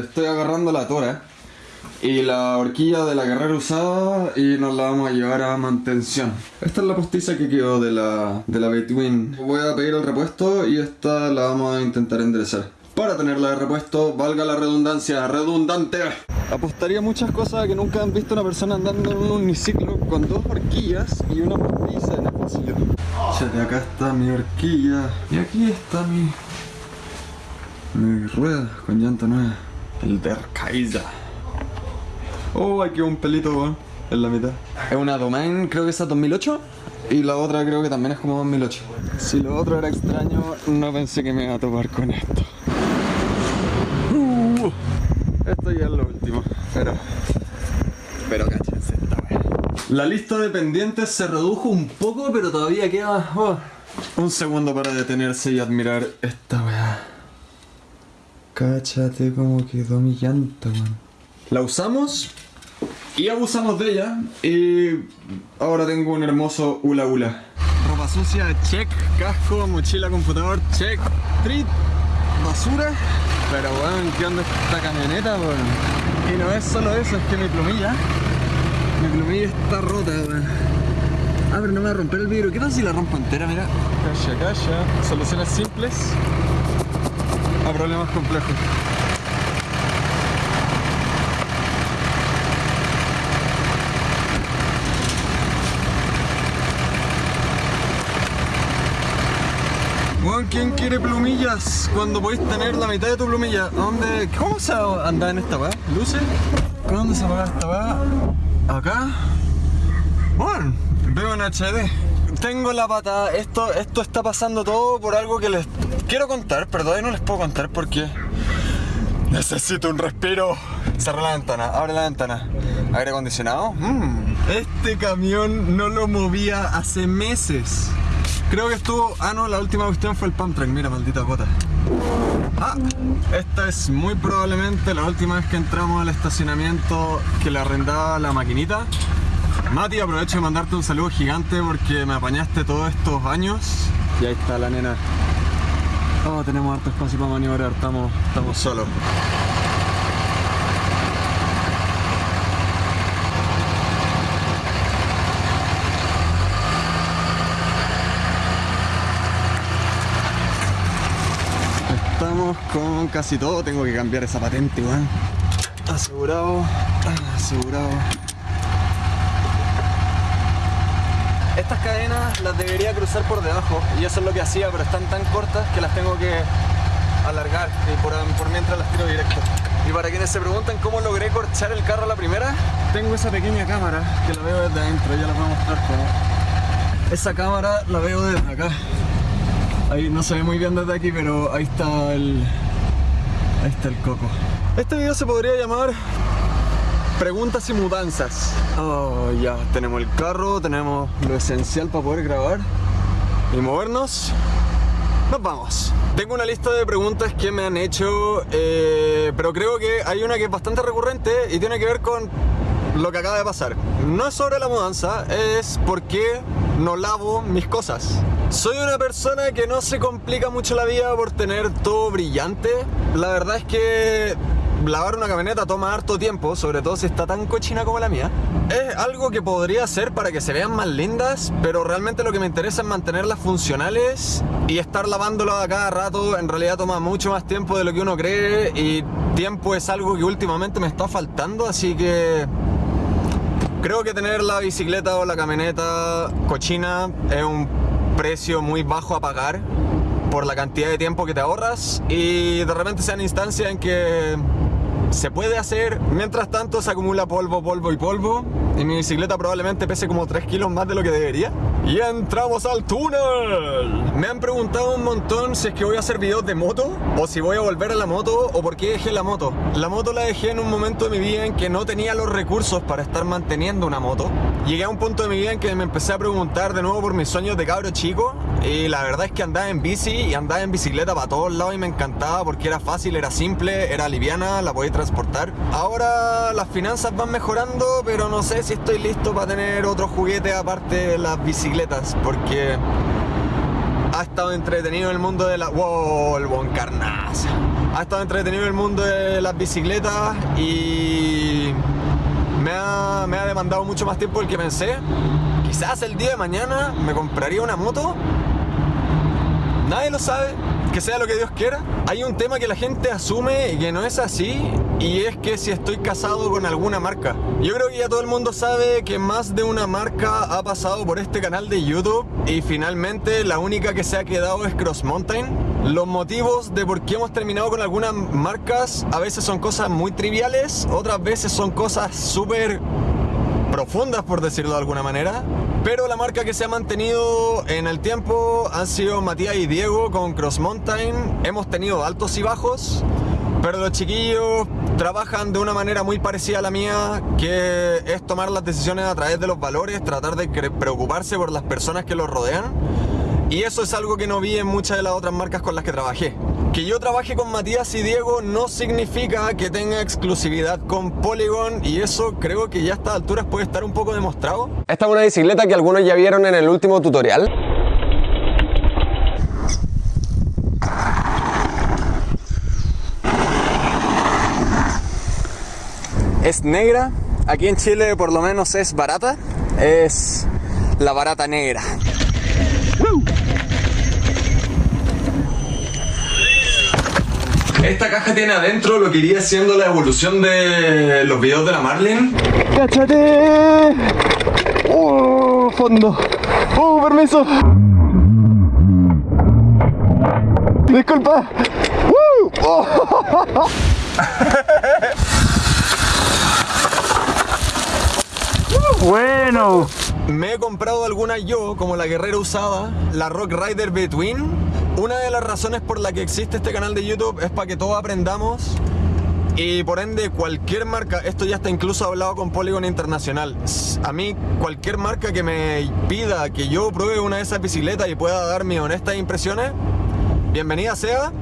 estoy agarrando la tora y la horquilla de la carrera usada y nos la vamos a llevar a mantención. Esta es la postiza que quedó de la, de la Between. Voy a pedir el repuesto y esta la vamos a intentar enderezar. Para tenerla de repuesto, valga la redundancia, redundante. Apostaría muchas cosas que nunca han visto una persona andando en un uniciclo con dos horquillas y una postiza en el pasillo. Chate, acá está mi horquilla y aquí está mi, mi rueda con llanta nueva. El Der Kaiser. Oh, aquí un pelito, weón, en la mitad. Es una Domain, creo que esa 2008. Y la otra creo que también es como 2008. Si lo otro era extraño, no pensé que me iba a topar con esto. Uh, esto ya es lo último, pero... Pero cáchense esta wea. La lista de pendientes se redujo un poco, pero todavía queda... oh, un segundo para detenerse y admirar esta weá. Cáchate cómo quedó mi llanta, weón. La usamos y abusamos de ella y ahora tengo un hermoso hula hula. Ropa sucia, check, casco, mochila, computador, check, treat, basura. Pero weón, ¿qué onda esta camioneta, weón? Y no es solo eso, es que mi plumilla, mi plumilla está rota, weón. Ah, pero no me va a romper el vidrio. ¿Qué tal si la rompo entera? Mira. Calla, calla. Soluciones simples a problemas complejos. ¿quién quiere plumillas cuando podéis tener la mitad de tu plumilla? ¿Dónde? ¿Cómo se anda en esta weá? ¿Luces? ¿Dónde se apaga esta weá? ¿Acá? Bueno, veo en HD. Tengo la pata, esto, esto está pasando todo por algo que les quiero contar, pero todavía no les puedo contar porque necesito un respiro. Cerra la ventana, abre la ventana. Aire acondicionado. Mm. Este camión no lo movía hace meses. Creo que estuvo. Ah, no, la última cuestión fue el pump track. Mira, maldita gota. Ah, esta es muy probablemente la última vez que entramos al estacionamiento que le arrendaba la maquinita. Mati, aprovecho de mandarte un saludo gigante porque me apañaste todos estos años. Y ahí está la nena. Oh, tenemos harto espacio para maniobrar, estamos, estamos solos. Estamos con casi todo, tengo que cambiar esa patente, weón. Asegurado, asegurado. Estas cadenas las debería cruzar por debajo y eso es lo que hacía, pero están tan cortas que las tengo que alargar y por, mientras las tiro directo. Y para quienes se preguntan cómo logré corchar el carro a la primera, tengo esa pequeña cámara que la veo desde adentro, ya la voy a mostrar cómo. Esa cámara la veo desde acá. Ahí no se ve muy bien desde aquí, pero ahí está el... Ahí está el coco. Este video se podría llamar Preguntas y mudanzas. Oh, ya tenemos el carro, tenemos lo esencial para poder grabar y movernos. Nos vamos. Tengo una lista de preguntas que me han hecho, eh, pero creo que hay una que es bastante recurrente y tiene que ver con lo que acaba de pasar. No es sobre la mudanza, es por qué no lavo mis cosas. Soy una persona que no se complica mucho la vida por tener todo brillante. La verdad es que lavar una camioneta toma harto tiempo, sobre todo si está tan cochina como la mía. Es algo que podría hacer para que se vean más lindas, pero realmente lo que me interesa es mantenerlas funcionales y estar lavándolas a cada rato en realidad toma mucho más tiempo de lo que uno cree y tiempo es algo que últimamente me está faltando, así que creo que tener la bicicleta o la camioneta cochina es un precio muy bajo a pagar por la cantidad de tiempo que te ahorras y de repente sean instancias en que se puede hacer. Mientras tanto se acumula polvo, polvo y polvo. Y mi bicicleta probablemente pese como 3 kilos más de lo que debería. Y entramos al túnel. Me han preguntado un montón si es que voy a hacer videos de moto o si voy a volver a la moto o por qué dejé la moto. La moto la dejé en un momento de mi vida en que no tenía los recursos para estar manteniendo una moto. Llegué a un punto de mi vida en que me empecé a preguntar de nuevo por mis sueños de cabro chico y la verdad es que andaba en bici y andaba en bicicleta para todos lados y me encantaba porque era fácil, era simple, era liviana, la podía transportar. Ahora las finanzas van mejorando, pero no sé si estoy listo para tener otro juguete aparte de las bicicletas porque ha estado entretenido en el mundo de la... ¡Wow! El Boncarnaza. Ha estado entretenido en el mundo de las bicicletas y me ha, me ha demandado mucho más tiempo del que pensé. Quizás el día de mañana me compraría una moto. Nadie lo sabe, que sea lo que Dios quiera. Hay un tema que la gente asume que no es así, y es que si estoy casado con alguna marca. Yo creo que ya todo el mundo sabe que más de una marca ha pasado por este canal de YouTube y finalmente la única que se ha quedado es Cross Mountain. Los motivos de por qué hemos terminado con algunas marcas a veces son cosas muy triviales, otras veces son cosas súper profundas por decirlo de alguna manera. Pero la marca que se ha mantenido en el tiempo han sido Matías y Diego con Cross Mountain. Hemos tenido altos y bajos, pero los chiquillos trabajan de una manera muy parecida a la mía, que es tomar las decisiones a través de los valores, tratar de preocuparse por las personas que los rodean. Y eso es algo que no vi en muchas de las otras marcas con las que trabajé. Que yo trabaje con Matías y Diego no significa que tenga exclusividad con Polygon y eso creo que ya a estas alturas puede estar un poco demostrado. Esta es una bicicleta que algunos ya vieron en el último tutorial. Es negra, aquí en Chile por lo menos es barata, es la barata negra. Esta caja tiene adentro lo que iría siendo la evolución de los videos de la Marlin. ¡Cáchate! ¡Oh, fondo! ¡Oh, permiso! Disculpa. ¡Uh! ¡Oh! bueno. Me he comprado algunas yo, como la Guerrera usada, la Rock Rider Between. Una de las razones por la que existe este canal de YouTube es para que todos aprendamos y por ende cualquier marca, esto ya está incluso hablado con Polygon Internacional, a mí cualquier marca que me pida que yo pruebe una de esas bicicletas y pueda dar mis honestas impresiones, bienvenida sea.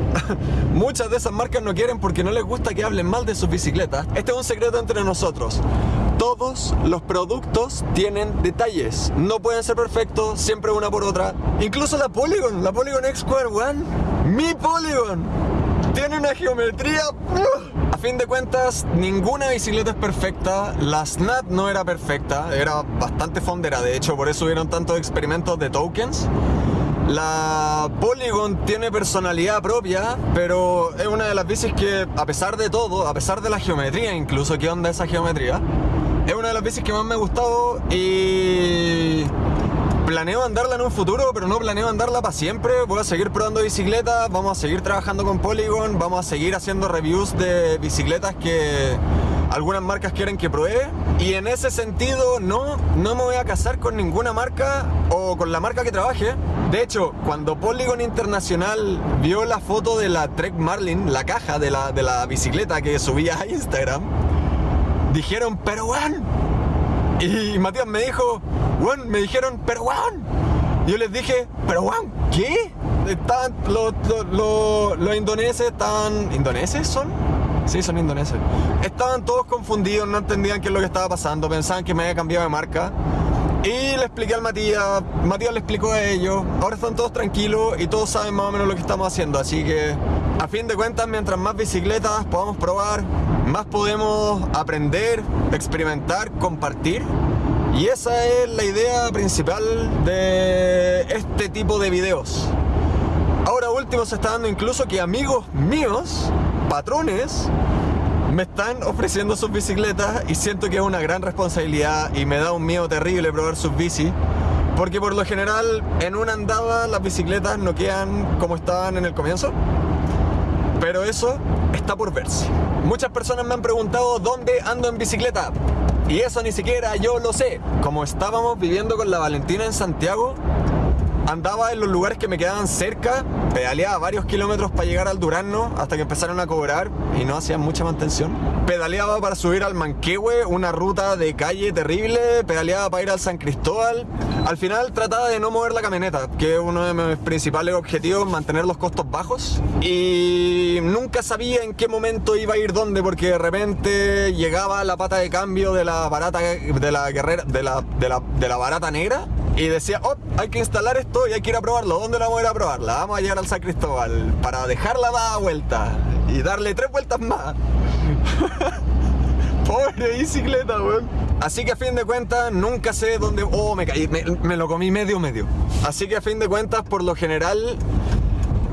Muchas de esas marcas no quieren porque no les gusta que hablen mal de sus bicicletas. Este es un secreto entre nosotros todos los productos tienen detalles. No pueden ser perfectos, siempre una por otra. Incluso la Polygon, la Polygon X Square One, mi Polygon, tiene una geometría... A fin de cuentas, ninguna bicicleta es perfecta. La Snap no era perfecta, era bastante fondera. De hecho, por eso hubieron tantos experimentos de tokens. La Polygon tiene personalidad propia, pero es una de las bicis que, a pesar de todo, a pesar de la geometría incluso, ¿qué onda esa geometría? Es una de las bicis que más me ha gustado y planeo andarla en un futuro, pero no planeo andarla para siempre. Voy a seguir probando bicicletas, vamos a seguir trabajando con Polygon, vamos a seguir haciendo reviews de bicicletas que algunas marcas quieren que pruebe. Y en ese sentido, no, no me voy a casar con ninguna marca o con la marca que trabaje. De hecho, cuando Polygon Internacional vio la foto de la Trek Marlin, la caja de la, de la bicicleta que subía a Instagram, dijeron, pero. Y Matías me dijo, weón, me dijeron, pero weón. Yo les dije, pero weón, ¿qué? Estaban, los, los, los, indoneses estaban... ¿Indoneses son? Sí, son indoneses. Estaban todos confundidos, no entendían qué es lo que estaba pasando, pensaban que me había cambiado de marca. Y le expliqué al Matías, Matías le explicó a ellos, ahora están todos tranquilos y todos saben más o menos lo que estamos haciendo, así que a fin de cuentas mientras más bicicletas podamos probar, más podemos aprender, experimentar, compartir. Y esa es la idea principal de este tipo de videos. Ahora último se está dando incluso que amigos míos, patrones, me están ofreciendo sus bicicletas y siento que es una gran responsabilidad y me da un miedo terrible probar sus bicis. Porque por lo general en una andada las bicicletas no quedan como estaban en el comienzo. Pero eso está por verse. Muchas personas me han preguntado dónde ando en bicicleta. Y eso ni siquiera yo lo sé. Como estábamos viviendo con la Valentina en Santiago, andaba en los lugares que me quedaban cerca, pedaleaba varios kilómetros para llegar al Durazno hasta que empezaron a cobrar y no hacían mucha mantención. Pedaleaba para subir al Manquehue, una ruta de calle terrible, pedaleaba para ir al San Cristóbal. Al final trataba de no mover la camioneta, que es uno de mis principales objetivos, mantener los costos bajos. Y nunca sabía en qué momento iba a ir dónde, porque de repente llegaba la pata de cambio de la barata, de la guerrera, de la, de la, barata negra y decía, oh, hay que instalar esto y hay que ir a probarlo. ¿Dónde la vamos a ir a probarla? Vamos a llegar al San Cristóbal para dejarla dada vuelta y darle tres vueltas más. Pobre bicicleta, weón. Así que a fin de cuentas, nunca sé dónde. Oh, me caí, me, me lo comí medio medio. Así que a fin de cuentas, por lo general,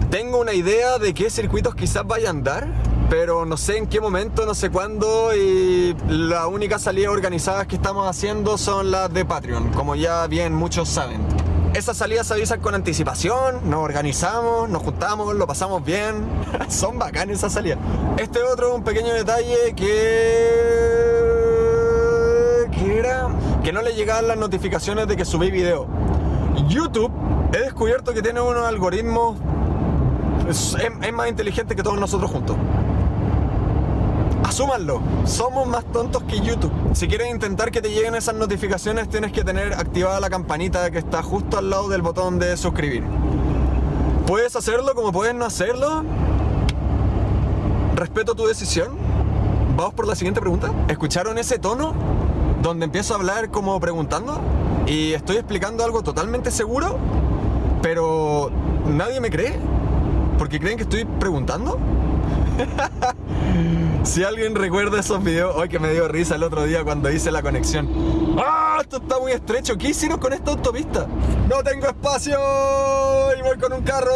tengo una idea de qué circuitos quizás vaya a andar, pero no sé en qué momento, no sé cuándo y las únicas salidas organizadas que estamos haciendo son las de Patreon, como ya bien muchos saben. Esas salidas se avisan con anticipación, nos organizamos, nos juntamos, lo pasamos bien. Son bacanas esas salidas. Este otro, un pequeño detalle que... que era que no le llegaban las notificaciones de que subí video. YouTube he descubierto que tiene unos algoritmos es, es más inteligente que todos nosotros juntos. Asúmanlo, somos más tontos que YouTube. Si quieres intentar que te lleguen esas notificaciones, tienes que tener activada la campanita que está justo al lado del botón de suscribir. Puedes hacerlo como puedes no hacerlo. Respeto tu decisión. Vamos por la siguiente pregunta. ¿Escucharon ese tono? Donde empiezo a hablar como preguntando y estoy explicando algo totalmente seguro, pero nadie me cree. Porque creen que estoy preguntando. si alguien recuerda esos videos, hoy que me dio risa el otro día cuando hice la conexión. ¡Ah! Esto está muy estrecho. ¿Qué hicieron con esta autopista? No tengo espacio y voy con un carro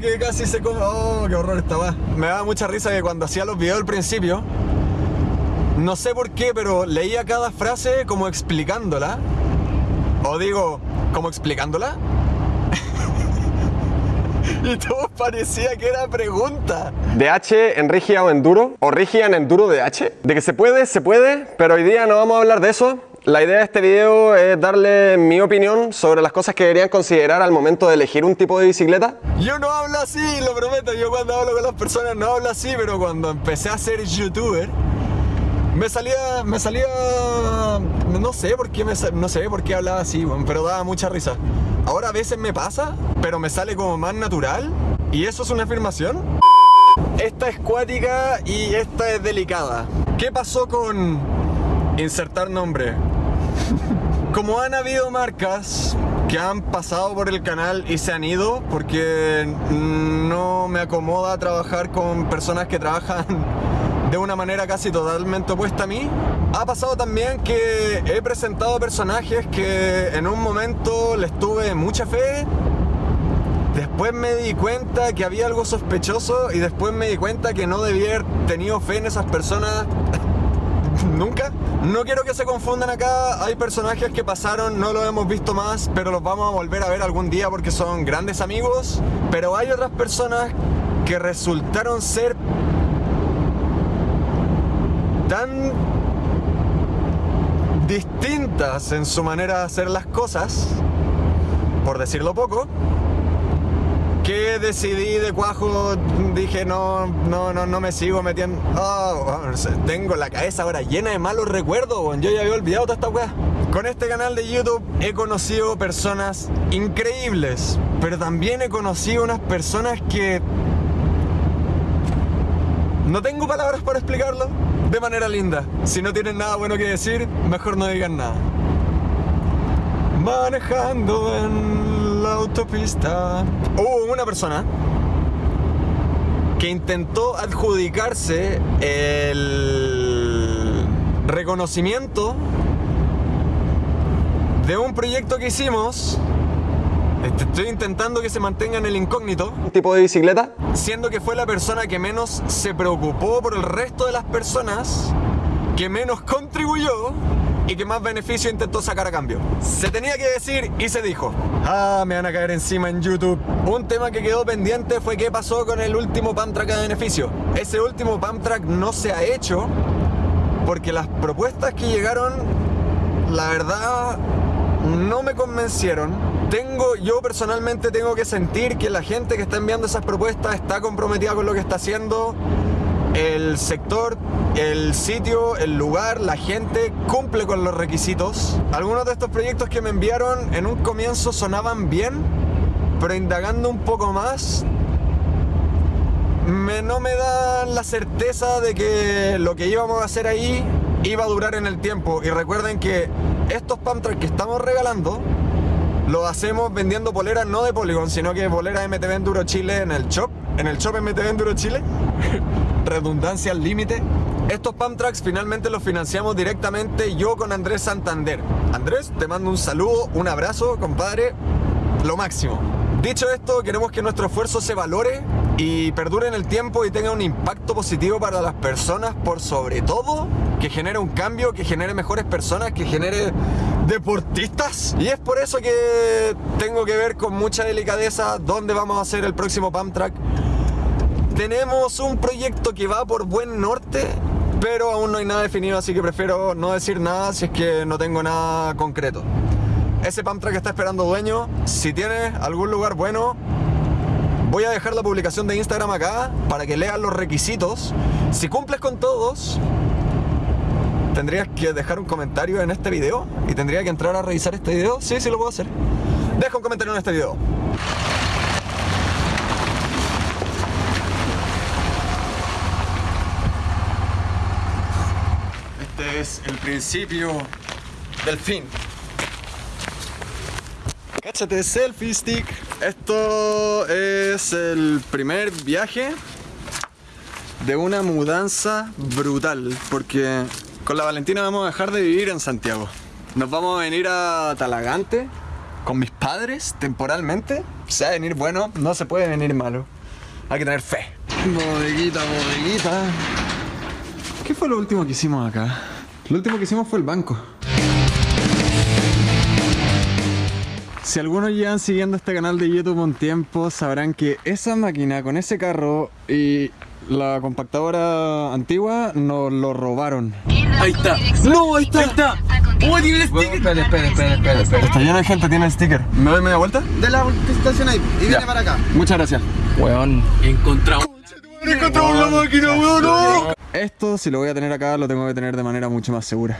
que casi se come. ¡Oh, qué horror estaba! Me daba mucha risa que cuando hacía los videos al principio, no sé por qué, pero leía cada frase como explicándola. O digo, como explicándola. Y todo parecía que era pregunta. ¿DH en Rigia o Enduro? ¿O Rigia en Enduro DH? De que se puede, se puede, pero hoy día no vamos a hablar de eso. La idea de este video es darle mi opinión sobre las cosas que deberían considerar al momento de elegir un tipo de bicicleta. Yo no hablo así, lo prometo. Yo cuando hablo con las personas no hablo así, pero cuando empecé a ser youtuber, me salía, me salía, no sé por qué, me, no sé por qué hablaba así, pero daba mucha risa. Ahora a veces me pasa, pero me sale como más natural. ¿Y eso es una afirmación? Esta es cuática y esta es delicada. ¿Qué pasó con insertar nombre? Como han habido marcas que han pasado por el canal y se han ido porque no me acomoda trabajar con personas que trabajan de una manera casi totalmente opuesta a mí. Ha pasado también que he presentado personajes que en un momento les tuve mucha fe, después me di cuenta que había algo sospechoso y después me di cuenta que no debía haber tenido fe en esas personas nunca. No quiero que se confundan acá, hay personajes que pasaron, no los hemos visto más, pero los vamos a volver a ver algún día porque son grandes amigos, pero hay otras personas que resultaron ser tan distintas en su manera de hacer las cosas, por decirlo poco, que decidí de cuajo, dije no, no, no, no me sigo metiendo. Oh, tengo la cabeza ahora llena de malos recuerdos, yo ya había olvidado toda esta weá. Con este canal de YouTube he conocido personas increíbles, pero también he conocido unas personas que no tengo palabras para explicarlo de manera linda. Si no tienen nada bueno que decir, mejor no digan nada. Manejando en la autopista. Hubo una persona que intentó adjudicarse el reconocimiento de un proyecto que hicimos Estoy intentando que se mantenga en el incógnito. ¿Un tipo de bicicleta? Siendo que fue la persona que menos se preocupó por el resto de las personas, que menos contribuyó y que más beneficio intentó sacar a cambio. Se tenía que decir y se dijo. Ah, me van a caer encima en YouTube. Un tema que quedó pendiente fue qué pasó con el último pump track de beneficio. Ese último pump track no se ha hecho porque las propuestas que llegaron, la verdad, no me convencieron. Tengo, yo personalmente tengo que sentir que la gente que está enviando esas propuestas está comprometida con lo que está haciendo. El sector, el sitio, el lugar, la gente cumple con los requisitos. Algunos de estos proyectos que me enviaron en un comienzo sonaban bien, pero indagando un poco más, me, no me dan la certeza de que lo que íbamos a hacer ahí iba a durar en el tiempo. Y recuerden que estos pump que estamos regalando lo hacemos vendiendo poleras no de Polygon, sino que poleras MTV Enduro Chile en el shop, en el shop MTV Enduro Chile. Redundancia al límite. Estos pump tracks finalmente los financiamos directamente yo con Andrés Santander. Andrés, te mando un saludo, un abrazo, compadre. Lo máximo. Dicho esto, queremos que nuestro esfuerzo se valore y perdure en el tiempo y tenga un impacto positivo para las personas, por sobre todo que genere un cambio, que genere mejores personas, que genere deportistas. Y es por eso que tengo que ver con mucha delicadeza dónde vamos a hacer el próximo pump track. Tenemos un proyecto que va por buen norte, pero aún no hay nada definido, así que prefiero no decir nada si es que no tengo nada concreto. Ese pump track está esperando dueño. Si tienes algún lugar bueno, voy a dejar la publicación de Instagram acá para que leas los requisitos. Si cumples con todos, tendrías que dejar un comentario en este video y tendría que entrar a revisar este video. Sí, sí lo puedo hacer. Deja un comentario en este video. Este es el principio del fin. Cáchate, selfie stick. Esto es el primer viaje de una mudanza brutal. Porque con la Valentina vamos a dejar de vivir en Santiago. Nos vamos a venir a Talagante con mis padres temporalmente. Se va a venir bueno, no se puede venir malo. Hay que tener fe. Bodeguita, bodeguita. ¿Qué fue lo último que hicimos acá? Lo último que hicimos fue el banco. Si algunos llevan siguiendo este canal de YouTube un tiempo, sabrán que esa máquina con ese carro y la compactadora antigua nos lo robaron. Ahí está. ¡No, ahí está! Ahí está. ¡Oh, tiene el sticker! Espera, espera, espera, espera, espera. Está lleno de gente, tiene el sticker. ¿Me doy media vuelta? De la estación ahí y viene Ya. para acá. Muchas gracias. Weón, encontramos. ¡Encontramos la máquina, weón! Esto, si lo voy a tener acá, lo tengo que tener de manera mucho más segura.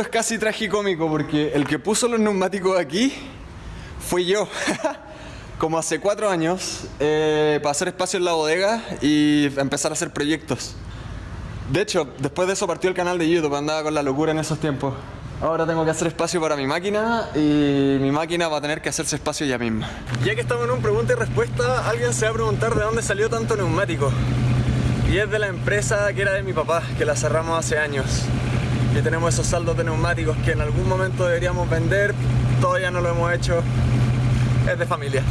Es casi tragicómico porque el que puso los neumáticos aquí fui yo. Como hace cuatro años, eh, para hacer espacio en la bodega y empezar a hacer proyectos. De hecho, después de eso partió el canal de YouTube, andaba con la locura en esos tiempos. Ahora tengo que hacer espacio para mi máquina y mi máquina va a tener que hacerse espacio ya mismo. Ya que estamos en un pregunta y respuesta, alguien se va a preguntar de dónde salió tanto neumático. Y es de la empresa que era de mi papá, que la cerramos hace años. Y tenemos esos saldos de neumáticos que en algún momento deberíamos vender, todavía no lo hemos hecho. Es de familia.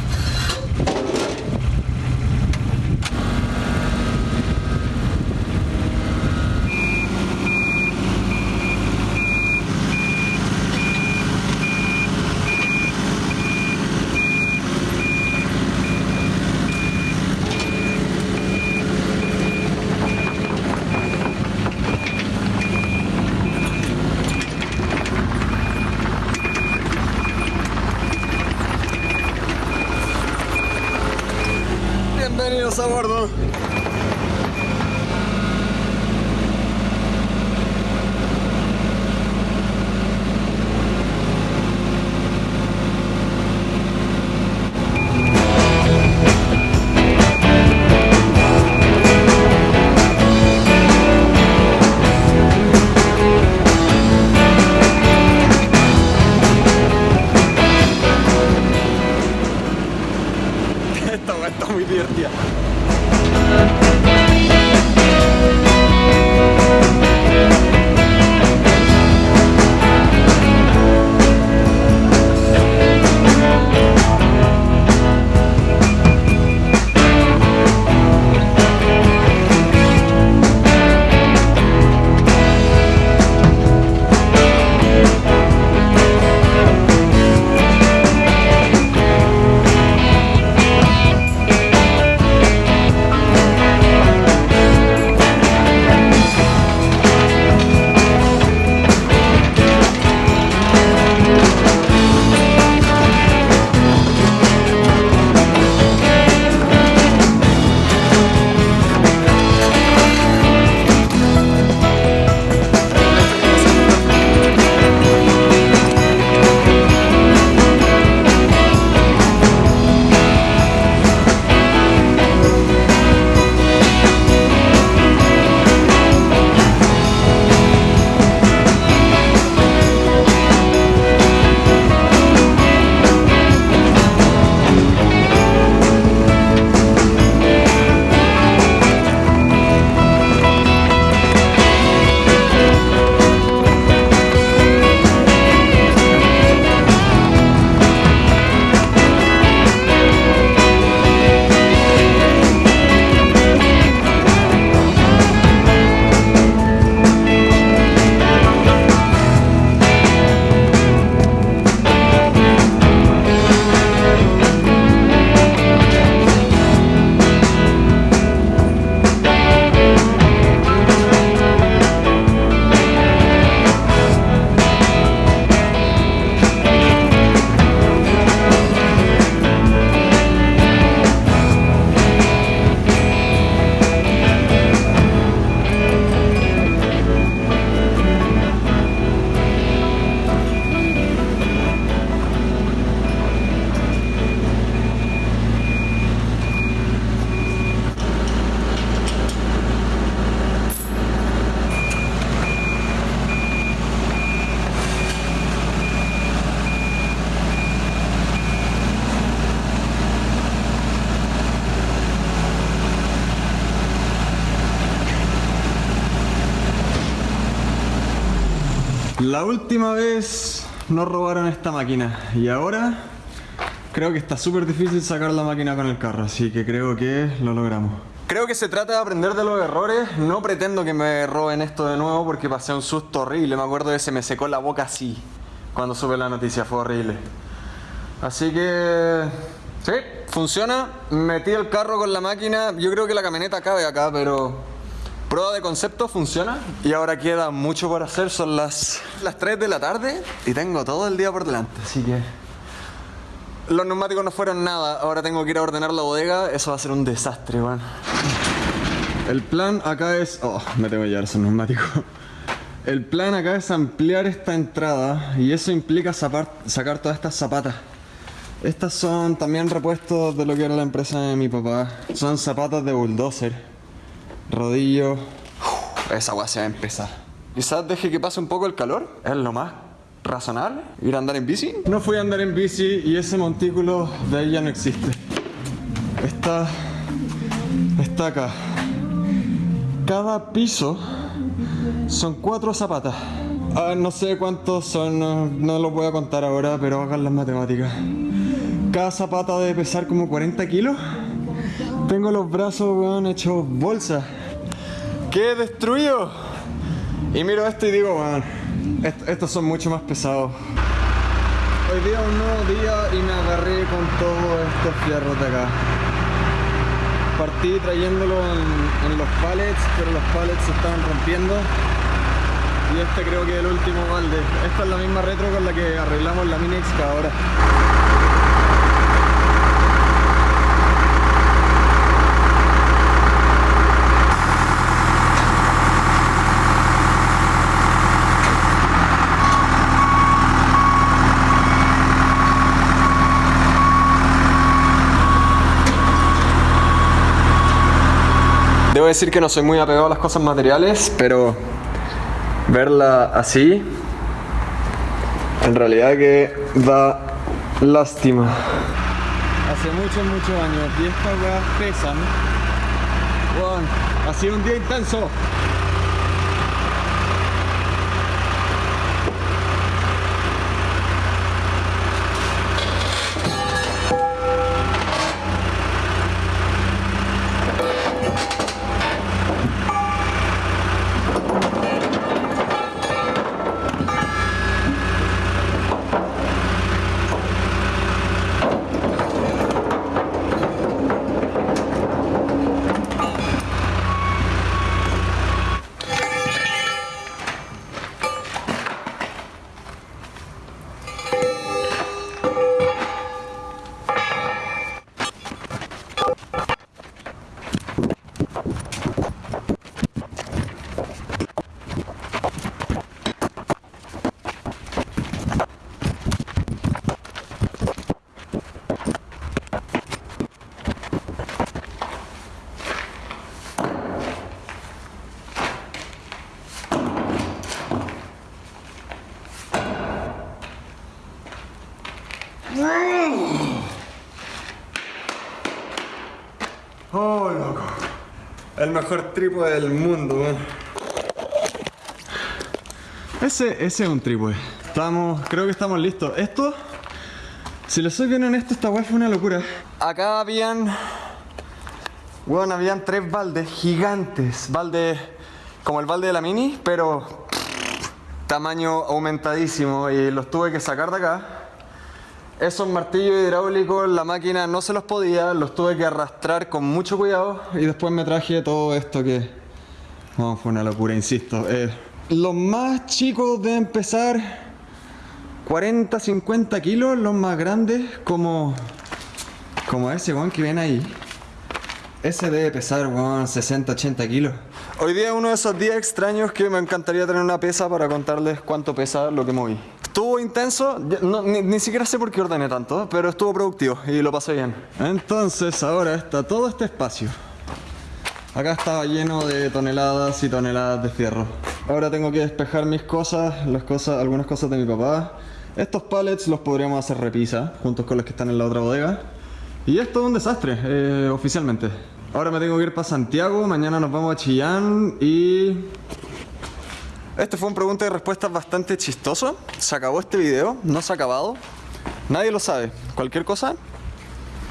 La última vez nos robaron esta máquina y ahora creo que está súper difícil sacar la máquina con el carro, así que creo que lo logramos. Creo que se trata de aprender de los errores, no pretendo que me roben esto de nuevo porque pasé un susto horrible, me acuerdo de se me secó la boca así cuando supe la noticia, fue horrible. Así que... Sí, funciona, metí el carro con la máquina, yo creo que la camioneta cabe acá, pero Prueba de concepto funciona y ahora queda mucho por hacer. Son las, las 3 de la tarde y tengo todo el día por delante. Así que los neumáticos no fueron nada. Ahora tengo que ir a ordenar la bodega. Eso va a ser un desastre, weón. El plan acá es... Oh, me tengo que llevar esos neumáticos. El plan acá es ampliar esta entrada y eso implica sacar todas estas zapatas. Estas son también repuestos de lo que era la empresa de mi papá. Son zapatas de bulldozer rodillo. esa agua se va a empezar. Quizás deje que pase un poco el calor, es lo más razonable. Ir a andar en bici. No fui a andar en bici y ese montículo de ahí ya no existe. Está, está acá. Cada piso son cuatro zapatas. Ah, no sé cuántos son, no, no los voy a contar ahora, pero hagan las matemáticas. Cada zapata debe pesar como 40 kilos. Tengo los brazos, weón, hechos bolsa. ¡Qué destruido! Y miro esto y digo, weón, estos son mucho más pesados. Hoy día un nuevo día y me agarré con todos estos fierros de acá. Partí trayéndolo en, en los pallets, pero los pallets se estaban rompiendo. Y este creo que es el último balde. Esta es la misma retro con la que arreglamos la mini excavadora. Debo decir que no soy muy apegado a las cosas materiales, pero verla así, en realidad que da lástima. Hace muchos, muchos años, y estas weas pesan. Bueno, ha sido un día intenso. El mejor trípode del mundo, Ese, ese es un trípode. Estamos, creo que estamos listos. Esto, si lo soy bien honesto, esta weá fue una locura. Acá habían, bueno, habían tres baldes gigantes. Baldes como el balde de la Mini, pero tamaño aumentadísimo y los tuve que sacar de acá esos martillos hidráulicos, la máquina no se los podía, los tuve que arrastrar con mucho cuidado y después me traje todo esto que fue una locura, insisto. Eh, los más chicos deben pesar 40, 50 kilos, los más grandes como, como ese Juan que ven ahí. Ese debe pesar, 60, 80 kilos. Hoy día es uno de esos días extraños que me encantaría tener una pesa para contarles cuánto pesa lo que moví. Estuvo intenso, ni, siquiera sé por qué ordené tanto, pero estuvo productivo y lo pasé bien. Entonces ahora está todo este espacio. Acá estaba lleno de toneladas y toneladas de fierro. Ahora tengo que despejar mis cosas, las cosas, algunas cosas de mi papá. Estos pallets los podríamos hacer repisa, juntos con los que están en la otra bodega. Y esto es un desastre, eh, oficialmente. Ahora me tengo que ir para Santiago, mañana nos vamos a Chillán y Este fue un pregunta y respuestas bastante chistoso. Se acabó este video, no se ha acabado. Nadie lo sabe. Cualquier cosa,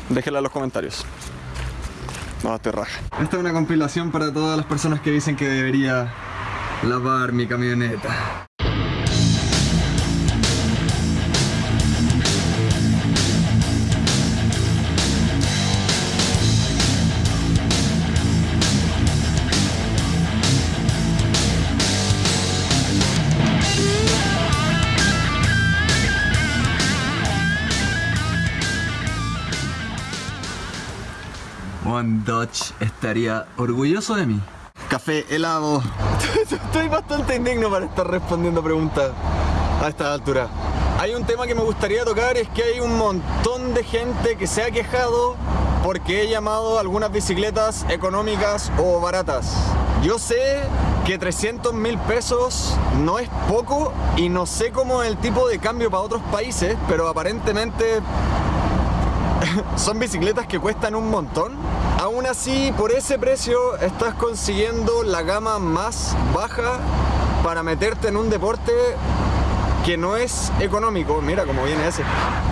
déjenla en los comentarios. No, te raja. Esta es una compilación para todas las personas que dicen que debería lavar mi camioneta. One Dutch estaría orgulloso de mí. Café helado. Estoy bastante indigno para estar respondiendo preguntas a esta altura. Hay un tema que me gustaría tocar, es que hay un montón de gente que se ha quejado porque he llamado algunas bicicletas económicas o baratas. Yo sé que 300 mil pesos no es poco y no sé cómo es el tipo de cambio para otros países, pero aparentemente son bicicletas que cuestan un montón. Aún así, por ese precio estás consiguiendo la gama más baja para meterte en un deporte que no es económico. Mira cómo viene ese.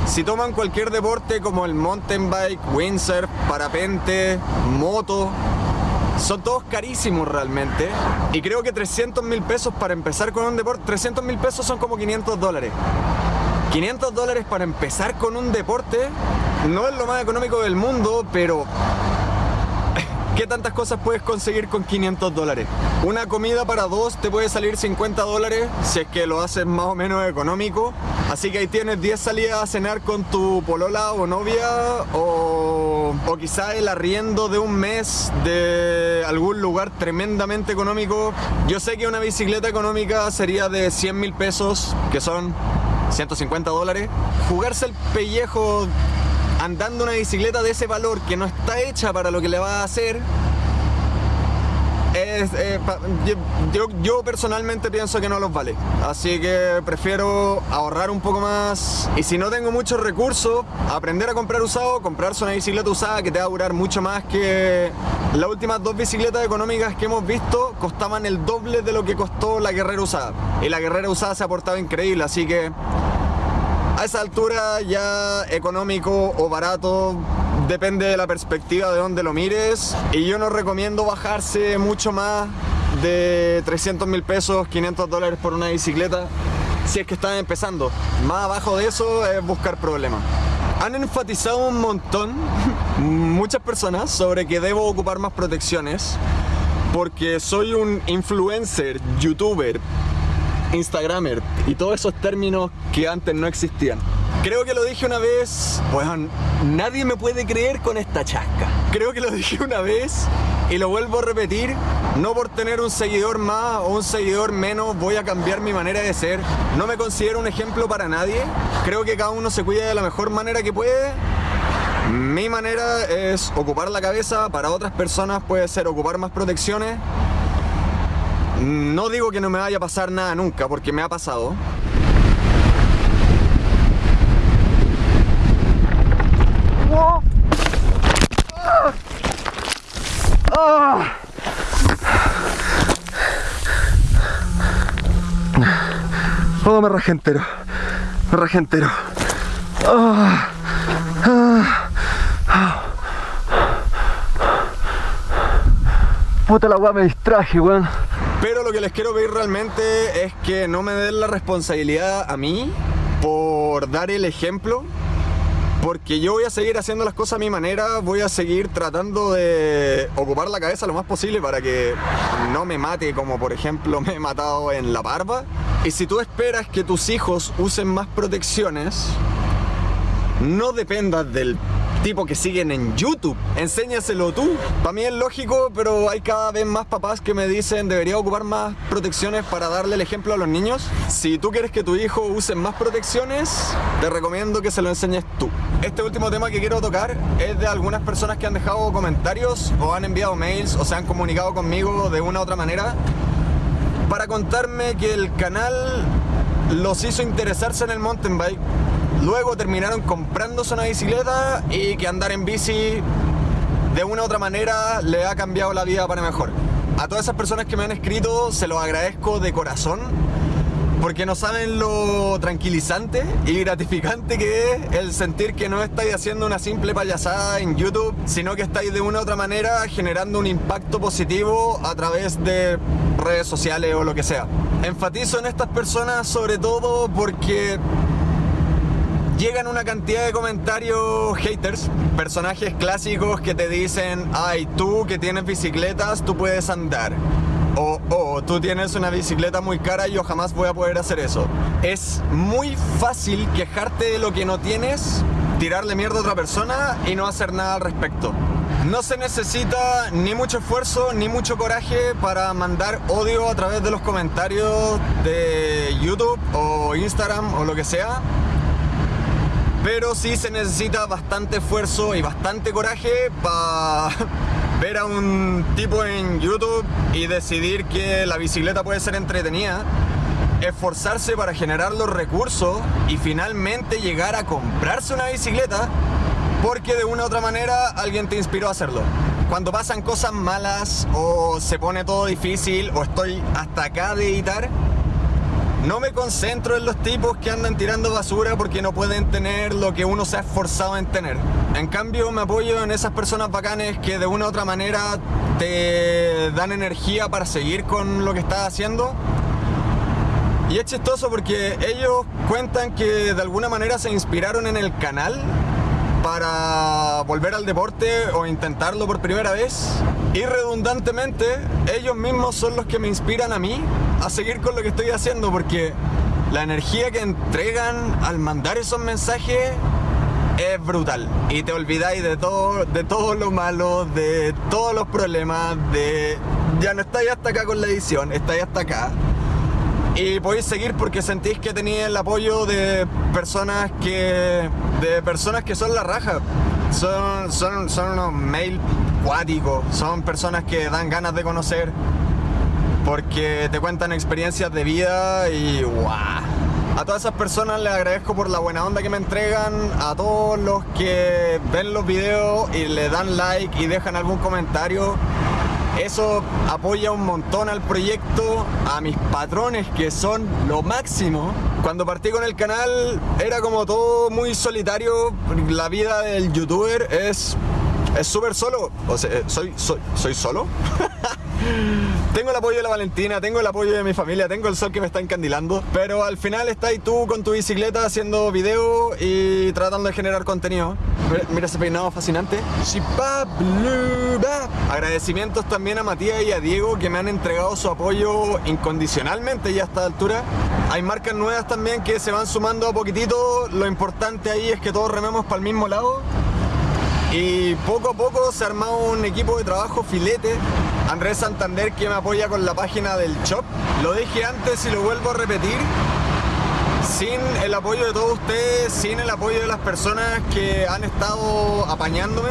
Si toman cualquier deporte como el mountain bike, windsurf, parapente, moto, son todos carísimos realmente. Y creo que 300 mil pesos para empezar con un deporte, 300 mil pesos son como 500 dólares. 500 dólares para empezar con un deporte no es lo más económico del mundo, pero ¿Qué tantas cosas puedes conseguir con 500 dólares? Una comida para dos te puede salir 50 dólares si es que lo haces más o menos económico. Así que ahí tienes 10 salidas a cenar con tu polola o novia o, o quizá el arriendo de un mes de algún lugar tremendamente económico. Yo sé que una bicicleta económica sería de 100 mil pesos, que son 150 dólares. Jugarse el pellejo andando una bicicleta de ese valor que no está hecha para lo que le va a hacer, eh, yo- yo personalmente pienso que no los vale. Así que prefiero ahorrar un poco más. Y si no tengo muchos recursos, aprender a comprar usado, comprarse una bicicleta usada que te va a durar mucho más que las últimas dos bicicletas económicas que hemos visto costaban el doble de lo que costó la guerrera usada. Y la guerrera usada se ha portado increíble, así que a esa altura ya económico o barato depende de la perspectiva de donde lo mires y yo no recomiendo bajarse mucho más de 300 mil pesos, 500 dólares por una bicicleta si es que están empezando. Más abajo de eso es buscar problemas. Han enfatizado un montón, muchas personas, sobre que debo ocupar más protecciones porque soy un influencer, youtuber, Instagramer y todos esos términos que antes no existían. Creo que lo dije una vez, bueno, nadie me puede creer con esta chasca. Creo que lo dije una vez y lo vuelvo a repetir, no por tener un seguidor más o un seguidor menos voy a cambiar mi manera de ser. No me considero un ejemplo para nadie. Creo que cada uno se cuida de la mejor manera que puede. Mi manera es ocupar la cabeza, para otras personas puede ser ocupar más protecciones. No digo que no me vaya a pasar nada nunca, porque me ha pasado. Oh, me rajé entero. Me rajé entero. Ah. Puta la weá me distraje, weón. Pero lo que les quiero pedir realmente es que no me den la responsabilidad a mí por dar el ejemplo. Porque yo voy a seguir haciendo las cosas a mi manera, voy a seguir tratando de ocupar la cabeza lo más posible para que no me mate como por ejemplo me he matado en la barba. Y si tú esperas que tus hijos usen más protecciones, no dependas del tipo que siguen en YouTube. Enséñaselo tú. Para mí es lógico, pero hay cada vez más papás que me dicen debería ocupar más protecciones para darle el ejemplo a los niños. Si tú quieres que tu hijo use más protecciones, te recomiendo que se lo enseñes tú. Este último tema que quiero tocar es de algunas personas que han dejado comentarios o han enviado mails o se han comunicado conmigo de una u otra manera para contarme que el canal los hizo interesarse en el mountain bike. Luego terminaron comprándose una bicicleta y que andar en bici de una u otra manera le ha cambiado la vida para mejor. A todas esas personas que me han escrito, se los agradezco de corazón. Porque no saben lo tranquilizante y gratificante que es el sentir que no estáis haciendo una simple payasada en YouTube, sino que estáis de una u otra manera generando un impacto positivo a través de redes sociales o lo que sea. Enfatizo en estas personas sobre todo porque llegan una cantidad de comentarios haters, personajes clásicos que te dicen, ay, tú que tienes bicicletas, tú puedes andar. O, oh, tú tienes una bicicleta muy cara y yo jamás voy a poder hacer eso. Es muy fácil quejarte de lo que no tienes, tirarle mierda a otra persona y no hacer nada al respecto. No se necesita ni mucho esfuerzo ni mucho coraje para mandar odio a través de los comentarios de YouTube o Instagram o lo que sea pero sí se necesita bastante esfuerzo y bastante coraje para ver a un tipo en YouTube y decidir que la bicicleta puede ser entretenida, esforzarse para generar los recursos y finalmente llegar a comprarse una bicicleta porque de una u otra manera alguien te inspiró a hacerlo. Cuando pasan cosas malas o se pone todo difícil o estoy hasta acá de editar, no me concentro en los tipos que andan tirando basura porque no pueden tener lo que uno se ha esforzado en tener. En cambio me apoyo en esas personas bacanes que de una u otra manera te dan energía para seguir con lo que estás haciendo. Y es chistoso porque ellos cuentan que de alguna manera se inspiraron en el canal para volver al deporte o intentarlo por primera vez. Y redundantemente, ellos mismos son los que me inspiran a mí a seguir con lo que estoy haciendo porque la energía que entregan al mandar esos mensajes es brutal. Y te olvidáis de todo, de todo lo malo, de todos los problemas, de ya no estáis hasta acá con la edición, estáis hasta acá. Y podéis seguir porque sentís que tenéis el apoyo de personas que de personas que son la raja. Son, son, son unos mail cuáticos son personas que dan ganas de conocer porque te cuentan experiencias de vida y guau a todas esas personas les agradezco por la buena onda que me entregan, a todos los que ven los videos y le dan like y dejan algún comentario. Eso apoya un montón al proyecto, a mis patrones que son lo máximo. Cuando partí con el canal era como todo muy solitario, la vida del youtuber es es súper solo, o sea, soy, soy, soy solo. tengo el apoyo de la Valentina, tengo el apoyo de mi familia, tengo el sol que me está encandilando, pero al final estás tú con tu bicicleta haciendo video y tratando de generar contenido. Mira ese peinado fascinante. Agradecimientos también a Matías y a Diego que me han entregado su apoyo incondicionalmente ya a esta altura. Hay marcas nuevas también que se van sumando a poquitito. Lo importante ahí es que todos rememos para el mismo lado. Y poco a poco se ha armado un equipo de trabajo filete. Andrés Santander que me apoya con la página del shop. Lo dije antes y lo vuelvo a repetir. Sin el apoyo de todos ustedes, sin el apoyo de las personas que han estado apañándome,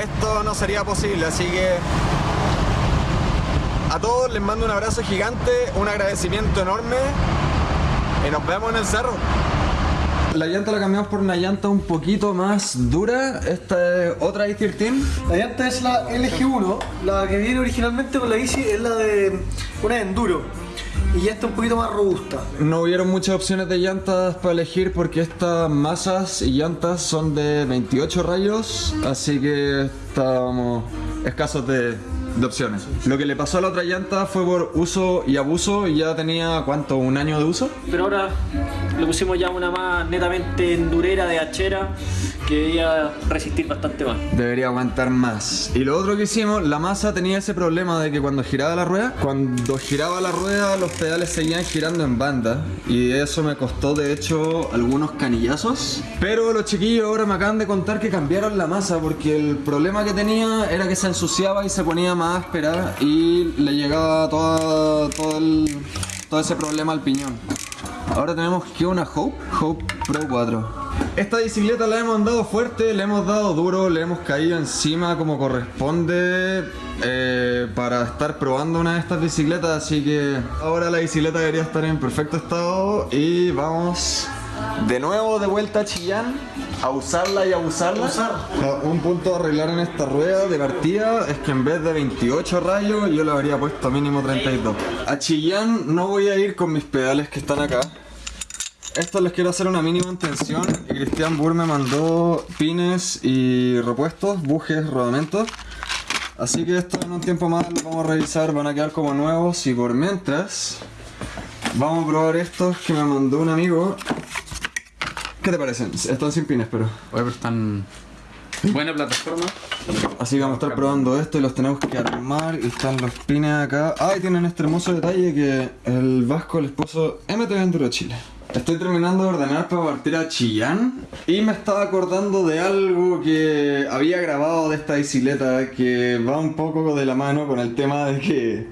esto no sería posible. Así que a todos les mando un abrazo gigante, un agradecimiento enorme y nos vemos en el cerro. La llanta la cambiamos por una llanta un poquito más dura. Esta es otra i13. La llanta es la LG1. La que viene originalmente con la bici es la de una Enduro. Y ya está un poquito más robusta. No hubieron muchas opciones de llantas para elegir porque estas masas y llantas son de 28 rayos. Así que estábamos escasos de, de opciones. Lo que le pasó a la otra llanta fue por uso y abuso y ya tenía, ¿cuánto? ¿Un año de uso? Pero ahora le pusimos ya una más netamente endurera de hachera que debía resistir bastante más. Debería aguantar más. Y lo otro que hicimos, la masa tenía ese problema de que cuando giraba la rueda, cuando giraba la rueda los pedales seguían girando en banda y eso me costó de hecho algunos canillazos. Pero los chiquillos ahora me acaban de contar que cambiaron la masa porque el problema que tenía era que se ensuciaba y se ponía más áspera y le llegaba toda, todo, el- todo ese problema al piñón. Ahora tenemos que una Hope, Hope Pro 4. Esta bicicleta la hemos andado fuerte, le hemos dado duro, le hemos caído encima como corresponde eh, para estar probando una de estas bicicletas, así que ahora la bicicleta debería estar en perfecto estado y vamos de nuevo de vuelta a Chillán, a usarla y a usarla. Usar. Un punto a arreglar en esta rueda de partida es que en vez de 28 rayos yo le habría puesto mínimo 32. A Chillán no voy a ir con mis pedales que están acá. Esto les quiero hacer una mínima intención y Cristian Burr me mandó pines y repuestos, bujes, rodamentos. Así que esto en un tiempo más lo vamos a revisar, van a quedar como nuevos y por mientras vamos a probar estos que me mandó un amigo. ¿Qué te parecen? Están sin pines, pero... Oye, pero están. Buena plataforma. Así que vamos a estar probando esto y los tenemos que armar y están los pines acá. Ah, y tienen este hermoso detalle que el Vasco les puso MTV Enduro Chile. Estoy terminando de ordenar para partir a Chillán y me estaba acordando de algo que había grabado de esta bicicleta que va un poco de la mano con el tema de que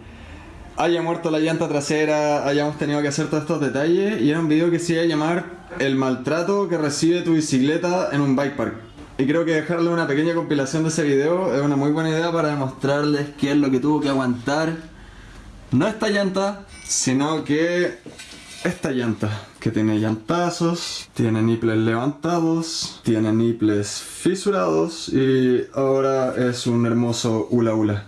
haya muerto la llanta trasera, hayamos tenido que hacer todos estos detalles y era un video que se iba a llamar El maltrato que recibe tu bicicleta en un bike park. Y creo que dejarle una pequeña compilación de ese video es una muy buena idea para demostrarles qué es lo que tuvo que aguantar no esta llanta, sino que esta llanta, que tiene llantazos, tiene niples levantados, tiene niples fisurados y ahora es un hermoso hula hula.